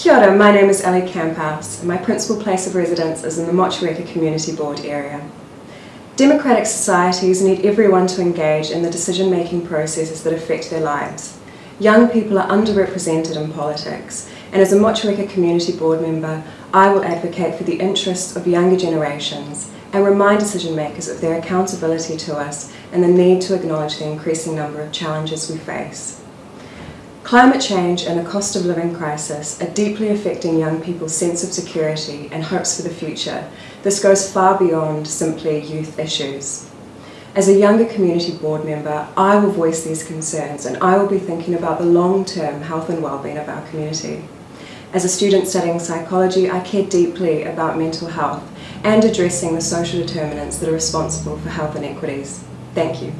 Kia ora, my name is Ellie Camphouse and my principal place of residence is in the Motueka Community Board area. Democratic societies need everyone to engage in the decision-making processes that affect their lives. Young people are underrepresented in politics and as a Motueka Community Board member, I will advocate for the interests of younger generations and remind decision makers of their accountability to us and the need to acknowledge the increasing number of challenges we face. Climate change and the cost of living crisis are deeply affecting young people's sense of security and hopes for the future. This goes far beyond simply youth issues. As a younger community board member, I will voice these concerns and I will be thinking about the long-term health and well-being of our community. As a student studying psychology, I care deeply about mental health and addressing the social determinants that are responsible for health inequities. Thank you.